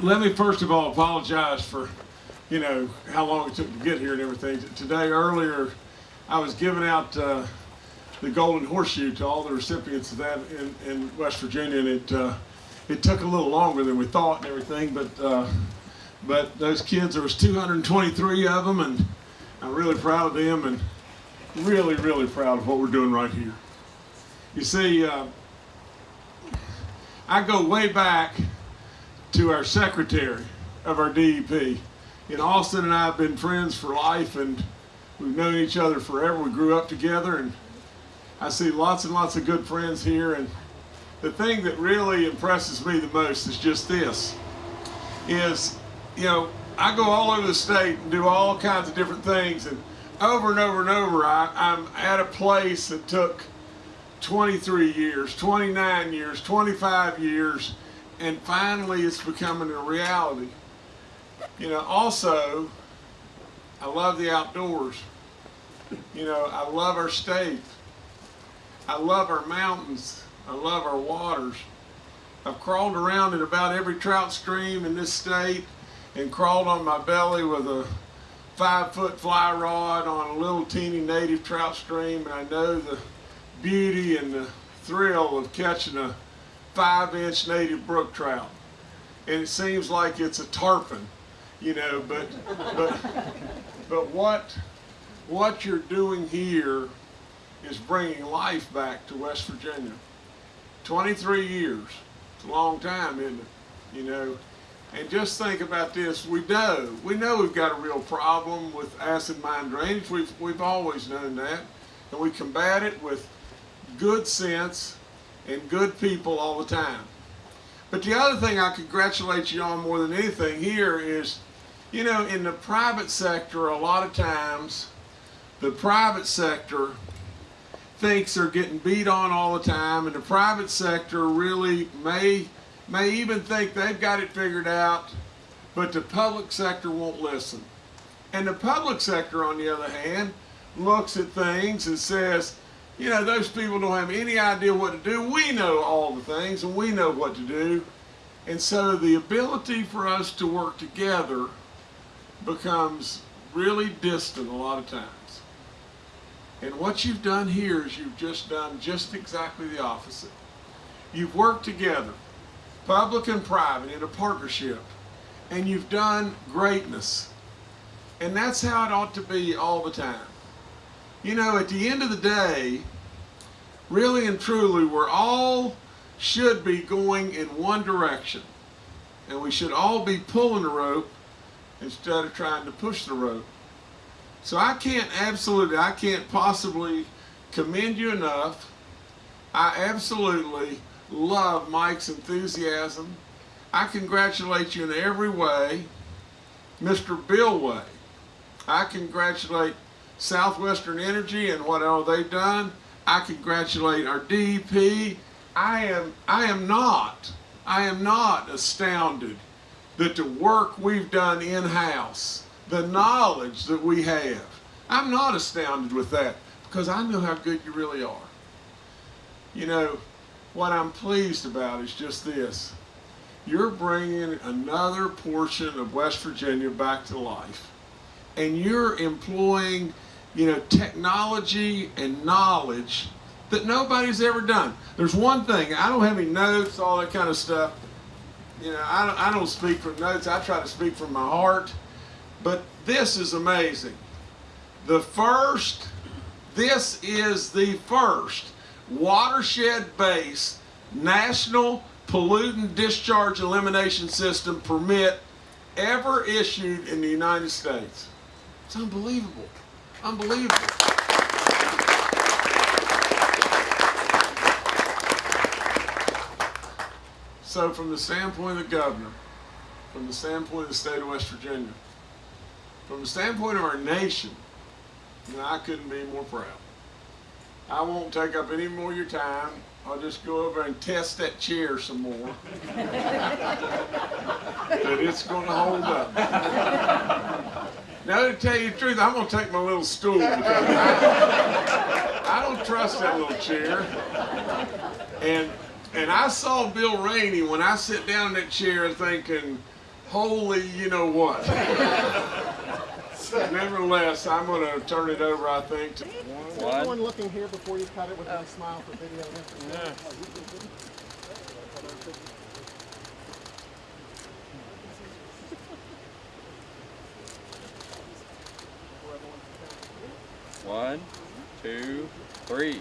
let me first of all apologize for, you know, how long it took to get here and everything. Today, earlier, I was giving out uh, the Golden Horseshoe to all the recipients of that in, in West Virginia, and it uh, it took a little longer than we thought and everything, but uh, but those kids, there was 223 of them, and I'm really proud of them, and really, really proud of what we're doing right here. You see, uh, I go way back to our secretary of our DEP. And Austin and I have been friends for life and we've known each other forever. We grew up together and I see lots and lots of good friends here. And the thing that really impresses me the most is just this, is, you know, I go all over the state and do all kinds of different things. And over and over and over, I, I'm at a place that took 23 years, 29 years, 25 years, and finally it's becoming a reality. You know, also, I love the outdoors. You know, I love our state. I love our mountains. I love our waters. I've crawled around in about every trout stream in this state and crawled on my belly with a five foot fly rod on a little teeny native trout stream and I know the beauty and the thrill of catching a five inch native brook trout. And it seems like it's a tarpon, you know, but, but, but what, what you're doing here is bringing life back to West Virginia. 23 years, it's a long time, isn't it? You know, and just think about this, we know, we know we've got a real problem with acid mine drainage, we've, we've always known that, and we combat it with good sense and good people all the time. But the other thing I congratulate you on more than anything here is, you know, in the private sector, a lot of times, the private sector thinks they're getting beat on all the time, and the private sector really may, may even think they've got it figured out, but the public sector won't listen. And the public sector, on the other hand, looks at things and says, you know, those people don't have any idea what to do. We know all the things and we know what to do. And so the ability for us to work together becomes really distant a lot of times. And what you've done here is you've just done just exactly the opposite. You've worked together, public and private, in a partnership, and you've done greatness. And that's how it ought to be all the time. You know, at the end of the day, really and truly, we're all should be going in one direction. And we should all be pulling the rope instead of trying to push the rope. So I can't absolutely, I can't possibly commend you enough. I absolutely love Mike's enthusiasm. I congratulate you in every way. Mr. Bill Way, I congratulate Southwestern Energy and what all they've done. I congratulate our DEP. I am, I am not, I am not astounded that the work we've done in-house, the knowledge that we have, I'm not astounded with that because I know how good you really are. You know, what I'm pleased about is just this. You're bringing another portion of West Virginia back to life. And you're employing you know, technology and knowledge that nobody's ever done. There's one thing, I don't have any notes, all that kind of stuff. You know, I don't, I don't speak from notes, I try to speak from my heart. But this is amazing. The first, this is the first watershed-based national pollutant discharge elimination system permit ever issued in the United States. It's unbelievable. Unbelievable. So from the standpoint of the governor, from the standpoint of the state of West Virginia, from the standpoint of our nation, you know, I couldn't be more proud. I won't take up any more of your time. I'll just go over and test that chair some more. that it's going to hold up. Now, to tell you the truth, I'm going to take my little stool I, I don't trust that little chair. And and I saw Bill Rainey when I sit down in that chair thinking, holy, you know what. Nevertheless, I'm going to turn it over, I think, to Is One. everyone looking here before you cut it with a oh. smile for video? and One, two, three.